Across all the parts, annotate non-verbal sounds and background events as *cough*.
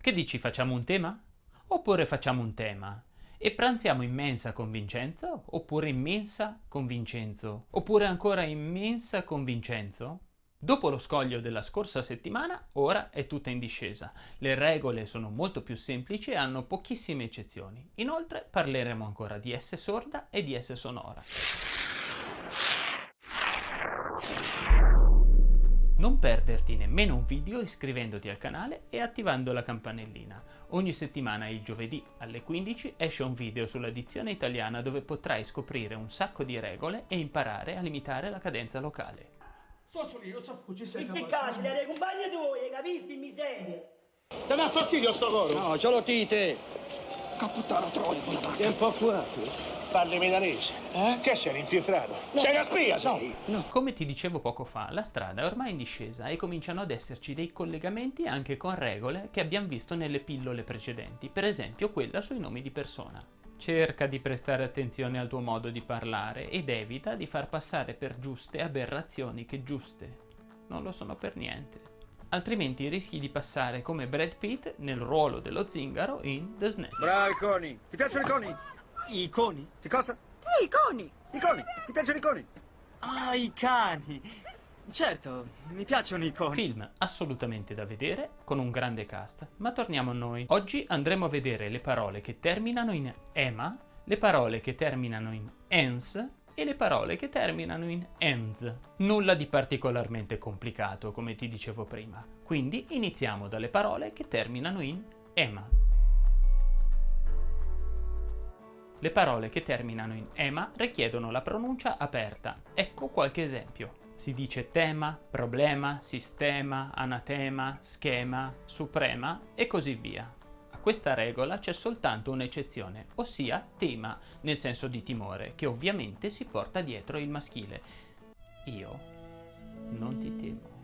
Che dici, facciamo un tema? Oppure facciamo un tema? E pranziamo in mensa con Vincenzo? Oppure in mensa con Vincenzo? Oppure ancora in mensa con Vincenzo? Dopo lo scoglio della scorsa settimana, ora è tutta in discesa. Le regole sono molto più semplici e hanno pochissime eccezioni. Inoltre parleremo ancora di S sorda e di S sonora. Non perderti nemmeno un video iscrivendoti al canale e attivando la campanellina. Ogni settimana il giovedì alle 15 esce un video sulla dizione italiana dove potrai scoprire un sacco di regole e imparare a limitare la cadenza locale. So solo io, so, ci sei se cazzo, le compagni tuoi, capisci, miseria? Ti dà fastidio sto coro? No, ce l'ho tite. Caputtana troia con la Sei un po' curato. Parli milanese? Eh? Che sei infiltrato? Sei una spia, sei? No. Come ti dicevo poco fa, la strada è ormai in discesa e cominciano ad esserci dei collegamenti anche con regole che abbiamo visto nelle pillole precedenti, per esempio quella sui nomi di persona. Cerca di prestare attenzione al tuo modo di parlare ed evita di far passare per giuste aberrazioni che giuste non lo sono per niente. Altrimenti rischi di passare come Brad Pitt nel ruolo dello zingaro in The Snatch. Bravi coni. Ti piacciono i coni? I coni? Che cosa? Eh, i coni! I coni. Ti piacciono i coni? Ah, i cani! Certo, mi piacciono i coni. Film assolutamente da vedere, con un grande cast, ma torniamo a noi. Oggi andremo a vedere le parole che terminano in ema, le parole che terminano in ens e le parole che terminano in ens. Nulla di particolarmente complicato, come ti dicevo prima. Quindi iniziamo dalle parole che terminano in ema. Le parole che terminano in ema richiedono la pronuncia aperta. Ecco qualche esempio. Si dice tema, problema, sistema, anatema, schema, suprema e così via. A questa regola c'è soltanto un'eccezione, ossia tema, nel senso di timore, che ovviamente si porta dietro il maschile. Io non ti temo.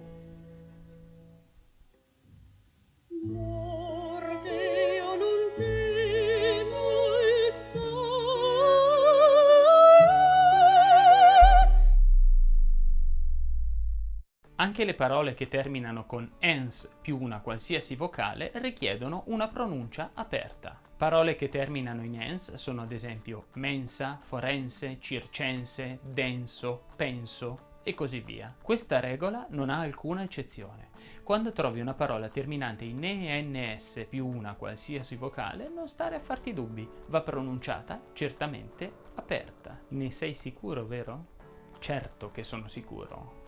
Anche le parole che terminano con ens più una qualsiasi vocale richiedono una pronuncia aperta. Parole che terminano in ens sono ad esempio mensa, forense, circense, denso, penso e così via. Questa regola non ha alcuna eccezione. Quando trovi una parola terminante in ENS più una qualsiasi vocale, non stare a farti dubbi, va pronunciata certamente aperta. Ne sei sicuro, vero? Certo che sono sicuro.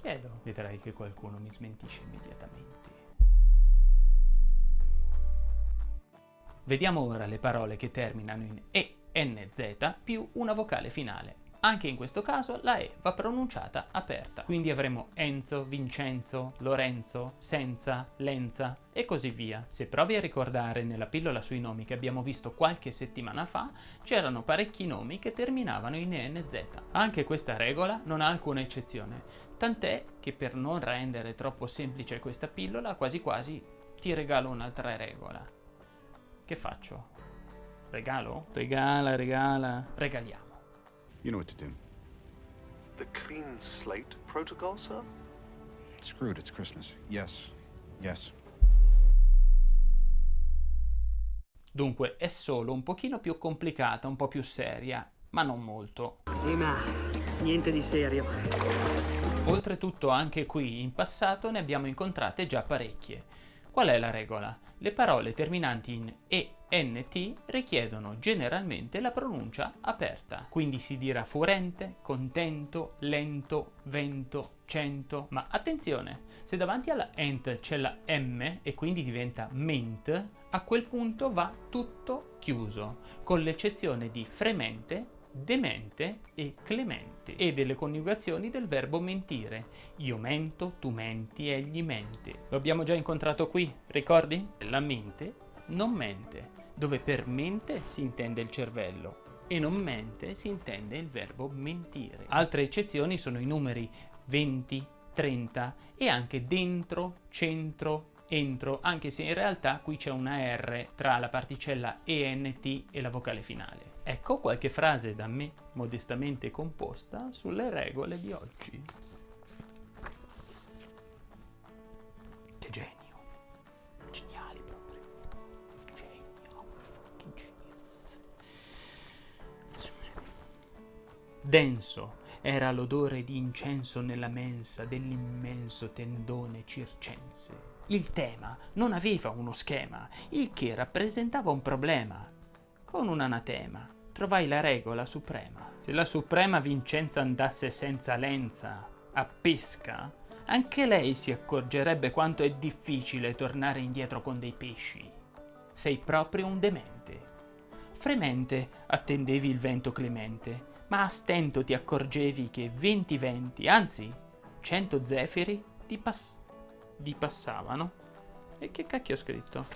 Chiedo. Vedrai che qualcuno mi smentisce immediatamente. Vediamo ora le parole che terminano in ENZ più una vocale finale. Anche in questo caso la E va pronunciata aperta, quindi avremo Enzo, Vincenzo, Lorenzo, Senza, Lenza e così via. Se provi a ricordare nella pillola sui nomi che abbiamo visto qualche settimana fa, c'erano parecchi nomi che terminavano in ENZ. Anche questa regola non ha alcuna eccezione, tant'è che per non rendere troppo semplice questa pillola, quasi quasi ti regalo un'altra regola. Che faccio? Regalo? Regala, regala, regaliamo. You know what to do. The clean slate protocol, sir? Screwed, it's Christmas. Yes. Yes. Dunque è solo un pochino più complicata, un po' più seria, ma non molto. Sì, ma niente di serio. Oltretutto anche qui in passato ne abbiamo incontrate già parecchie. Qual è la regola? Le parole terminanti in ENT richiedono generalmente la pronuncia aperta, quindi si dirà furente, contento, lento, vento, cento. Ma attenzione, se davanti alla ent c'è la M e quindi diventa ment, a quel punto va tutto chiuso, con l'eccezione di fremente, demente e clemente e delle coniugazioni del verbo mentire. Io mento, tu menti, egli mente. Lo abbiamo già incontrato qui, ricordi? La mente non mente, dove per mente si intende il cervello e non mente si intende il verbo mentire. Altre eccezioni sono i numeri 20, 30 e anche dentro, centro, entro, anche se in realtà qui c'è una R tra la particella ENT e la vocale finale. Ecco qualche frase da me modestamente composta sulle regole di oggi. Denso era l'odore di incenso nella mensa dell'immenso tendone circense. Il tema non aveva uno schema, il che rappresentava un problema. Con un anatema trovai la regola suprema. Se la suprema Vincenza andasse senza lenza a pesca, anche lei si accorgerebbe quanto è difficile tornare indietro con dei pesci. Sei proprio un demente. Fremente attendevi il vento clemente, ma a stento ti accorgevi che venti venti, anzi cento zefiri, ti, pass ti passavano. E che cacchio ho scritto?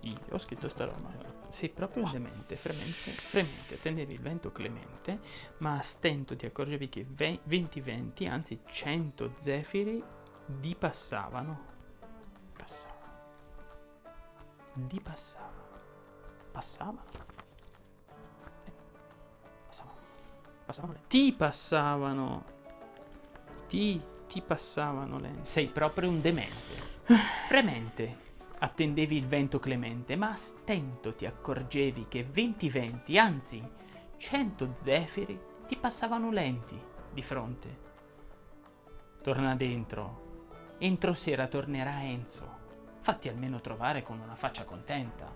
Io ho scritto sta roba. Sei proprio un demente, fremente, fremente, attendevi il vento clemente, ma a stento ti accorgevi che ve venti venti, anzi cento zefiri, di passavano. Passavano. Di passavano. Passavano. Passavano. Ti passavano. Ti, ti passavano le... Sei proprio un demente. *sighs* Fremente attendevi il vento clemente, ma a stento ti accorgevi che venti venti, anzi cento zefiri, ti passavano lenti di fronte. Torna dentro. Entro sera tornerà Enzo. Fatti almeno trovare con una faccia contenta.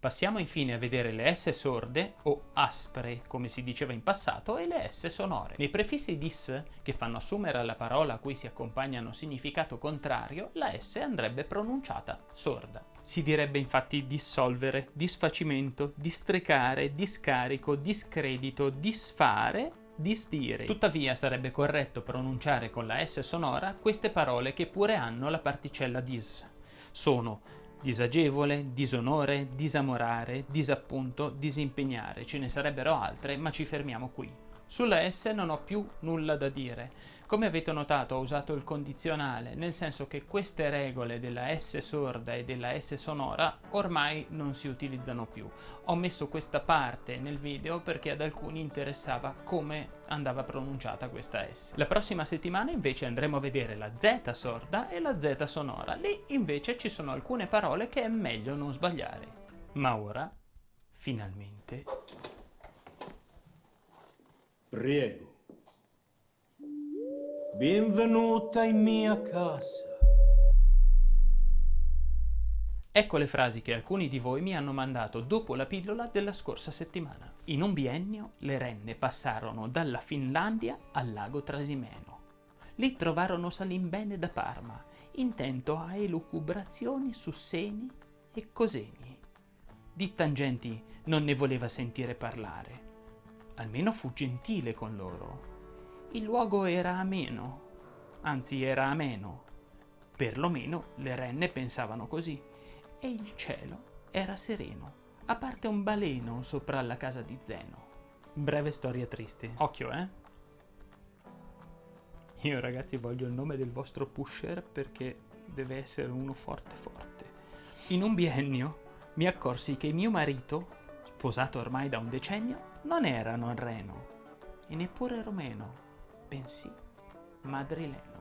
Passiamo infine a vedere le S sorde, o aspre, come si diceva in passato, e le S sonore. Nei prefissi dis, che fanno assumere alla parola a cui si accompagnano significato contrario, la S andrebbe pronunciata sorda. Si direbbe infatti dissolvere, disfacimento, districare, discarico, discredito, disfare, disdire. Tuttavia sarebbe corretto pronunciare con la S sonora queste parole che pure hanno la particella dis. Sono disagevole, disonore, disamorare, disappunto, disimpegnare. Ce ne sarebbero altre, ma ci fermiamo qui. Sulla S non ho più nulla da dire. Come avete notato ho usato il condizionale, nel senso che queste regole della S sorda e della S sonora ormai non si utilizzano più. Ho messo questa parte nel video perché ad alcuni interessava come andava pronunciata questa S. La prossima settimana invece andremo a vedere la Z sorda e la Z sonora. Lì invece ci sono alcune parole che è meglio non sbagliare. Ma ora, finalmente... Prego. Benvenuta in mia casa. Ecco le frasi che alcuni di voi mi hanno mandato dopo la pillola della scorsa settimana. In un biennio le renne passarono dalla Finlandia al lago Trasimeno. Lì trovarono Salimbene da Parma, intento a elucubrazioni su seni e coseni. Di tangenti non ne voleva sentire parlare. Almeno fu gentile con loro. Il luogo era ameno, anzi era ameno. Perlomeno le renne pensavano così. E il cielo era sereno, a parte un baleno sopra la casa di Zeno. Breve storia triste. Occhio, eh? Io ragazzi voglio il nome del vostro pusher perché deve essere uno forte forte. In un biennio mi accorsi che mio marito, sposato ormai da un decennio, non era norreno e neppure romeno, bensì madrileno.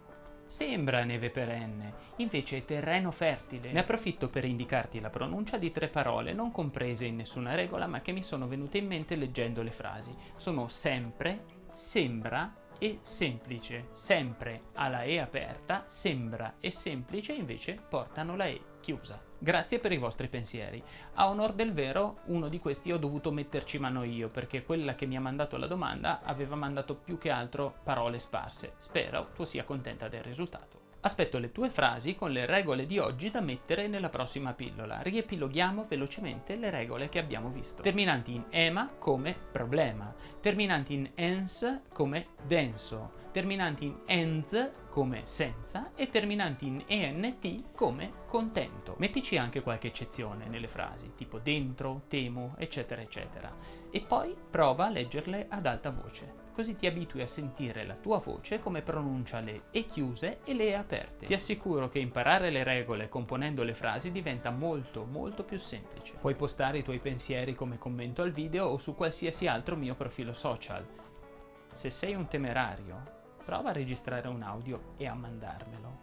Sembra neve perenne, invece è terreno fertile. Ne approfitto per indicarti la pronuncia di tre parole non comprese in nessuna regola ma che mi sono venute in mente leggendo le frasi. Sono sempre, sembra e semplice. Sempre ha la E aperta, sembra e semplice invece portano la E chiusa. Grazie per i vostri pensieri. A onor del vero, uno di questi ho dovuto metterci mano io, perché quella che mi ha mandato la domanda aveva mandato più che altro parole sparse. Spero tu sia contenta del risultato. Aspetto le tue frasi con le regole di oggi da mettere nella prossima pillola. Riepiloghiamo velocemente le regole che abbiamo visto. Terminanti in ema come problema, terminanti in ens come denso, terminanti in ens come senza e terminanti in ent come contento. Mettici anche qualche eccezione nelle frasi, tipo dentro, temo, eccetera, eccetera. E poi prova a leggerle ad alta voce così ti abitui a sentire la tua voce come pronuncia le E chiuse e le E aperte. Ti assicuro che imparare le regole componendo le frasi diventa molto molto più semplice. Puoi postare i tuoi pensieri come commento al video o su qualsiasi altro mio profilo social. Se sei un temerario, prova a registrare un audio e a mandarmelo.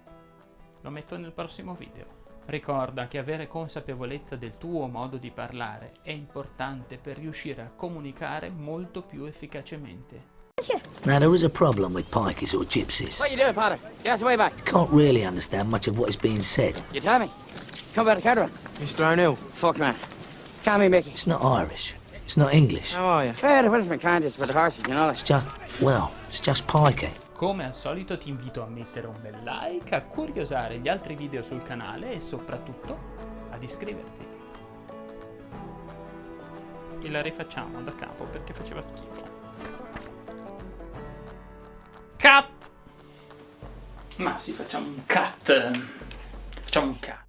Lo metto nel prossimo video. Ricorda che avere consapevolezza del tuo modo di parlare è importante per riuscire a comunicare molto più efficacemente. Now, there is a problem with pikeys or gypsies. What you doing, Potter? Get out the way back. You can't really understand much of what is being said. You tell me. Come about the caravan. Mr. O'Neill. Fuck, man. Me Mickey. It's not Irish. It's not English. How are you? Fair, the punishment can't just for the horses, you know It's just, well, it's just pikey. Come al solito ti invito a mettere un bel like, a curiosare gli altri video sul canale e soprattutto ad iscriverti. E la rifacciamo da capo perché faceva schifo. Cut! Ma sì, facciamo un cut. Facciamo un cut.